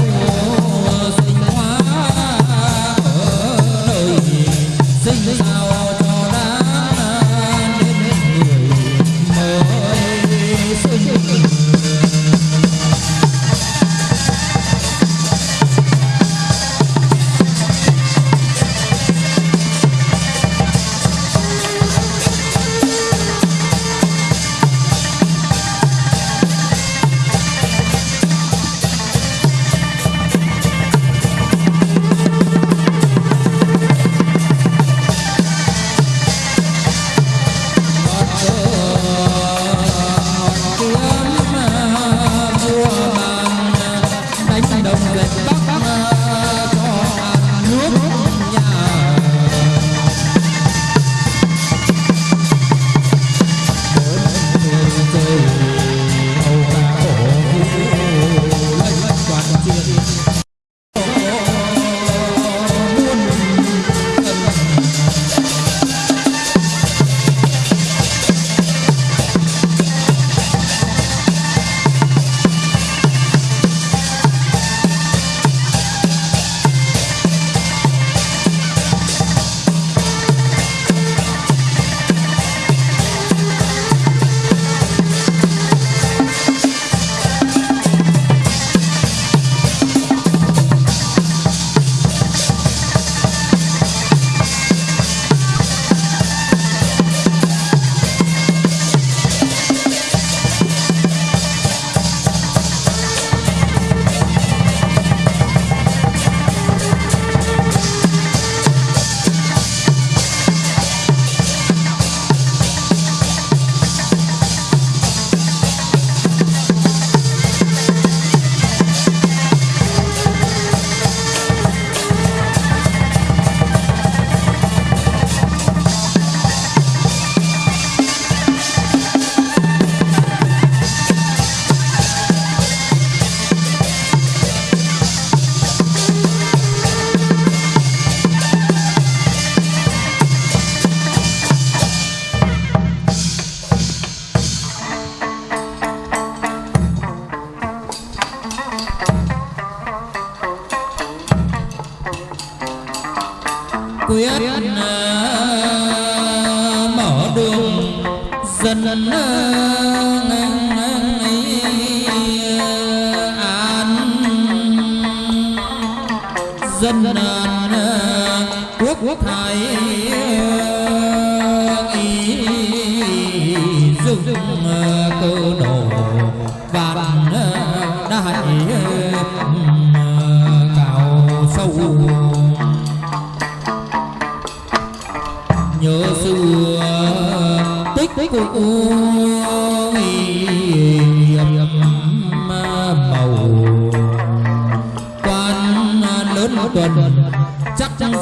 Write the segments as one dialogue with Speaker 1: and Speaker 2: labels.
Speaker 1: the wall. dân quốc thái tuần. Chắc rằng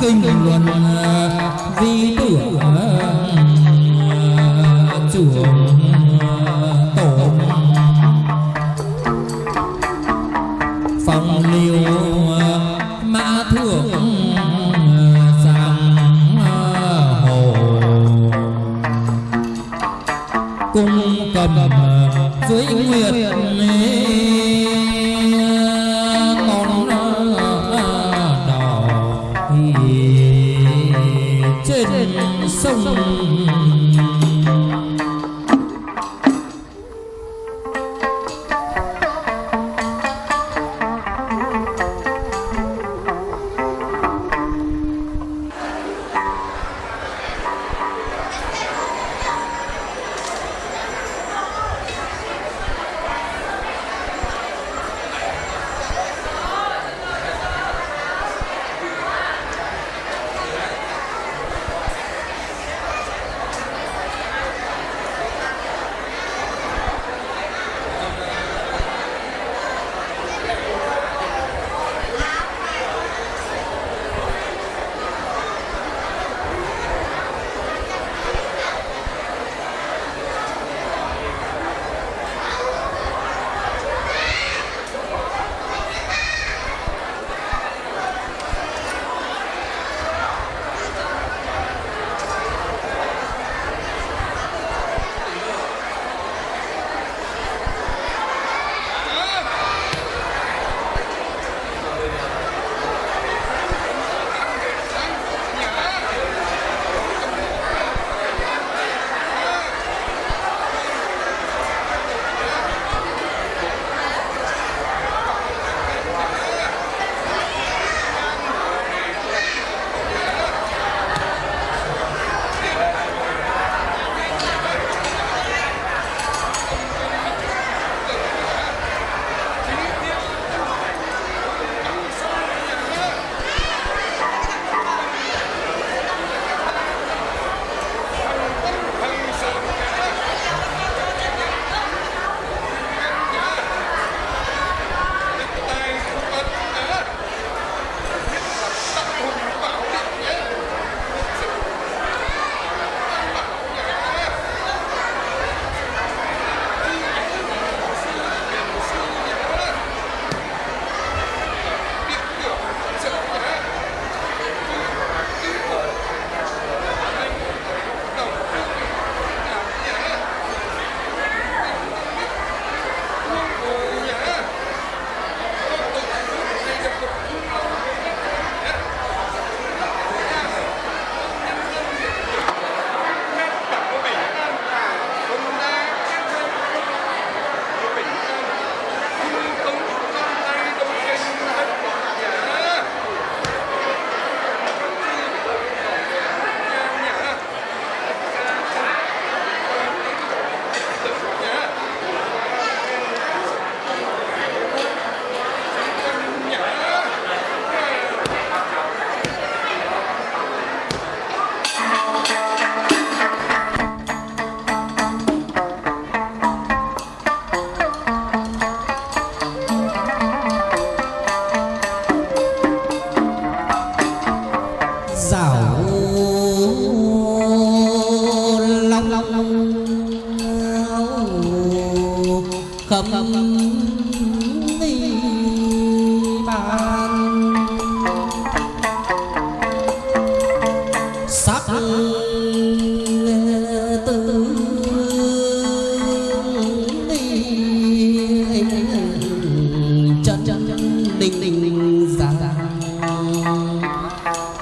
Speaker 1: kinh luận vi tưởng
Speaker 2: 也这送，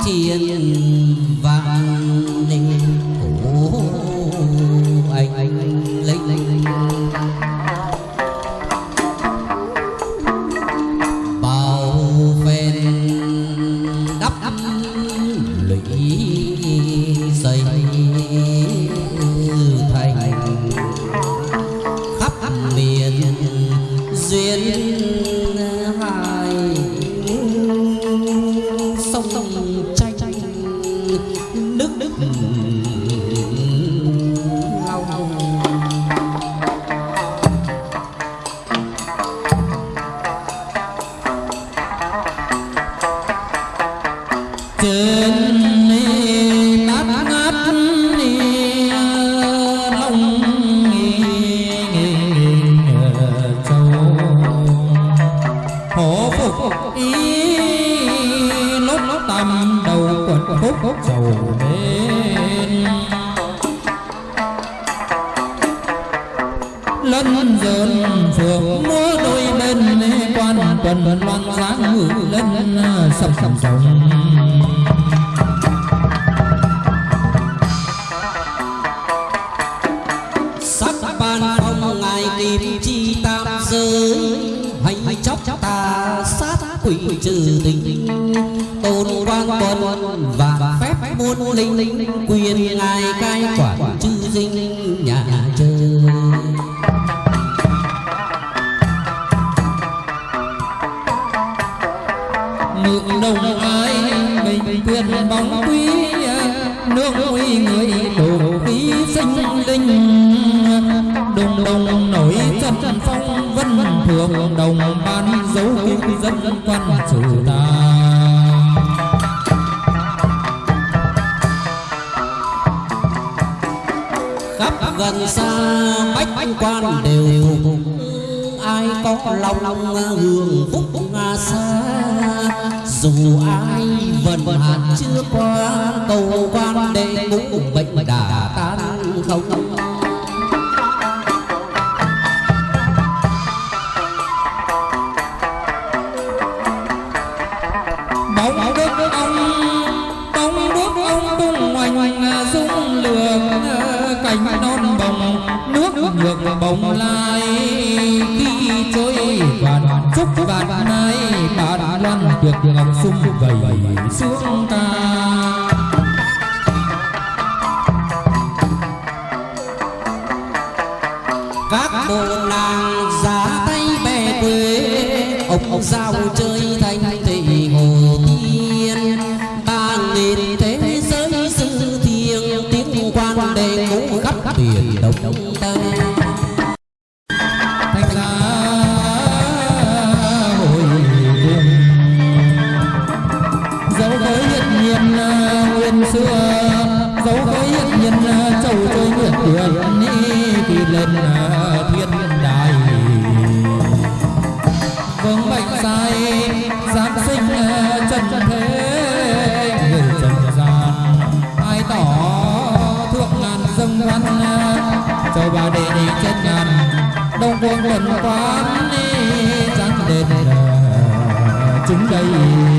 Speaker 2: thiên vạn nước nước
Speaker 1: đức. Dân dơn phượng múa đôi bên quan tuần loan dáng ngự lên à, sầm sầm sồng
Speaker 2: sắc ban phong ngài kim chi tam giới, hành chóc ta sát quỷ trừ tình. Tôn quan quân và phép muôn linh, quyền ngài cai quản.
Speaker 1: Dân quan chủ ta.
Speaker 2: Khắp gần xa bách quan đều phục. Ai có lòng lòng hưởng phúc nga xa. Dù ai vần hạn chưa qua, cầu quan để ngũ bệnh đã tan không.
Speaker 1: Vạn chúc vạn nay bạn loan được lòng sung vầy xuống ta quán chẳng đền chúng đây.